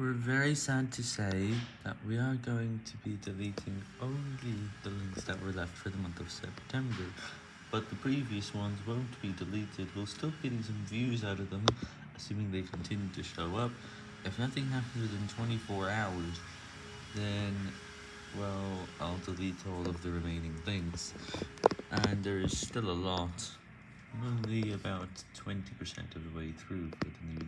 We're very sad to say that we are going to be deleting only the links that were left for the month of September, but the previous ones won't be deleted. We'll still be getting some views out of them, assuming they continue to show up. If nothing happens within 24 hours, then, well, I'll delete all of the remaining links. And there is still a lot, only about 20% of the way through for the new.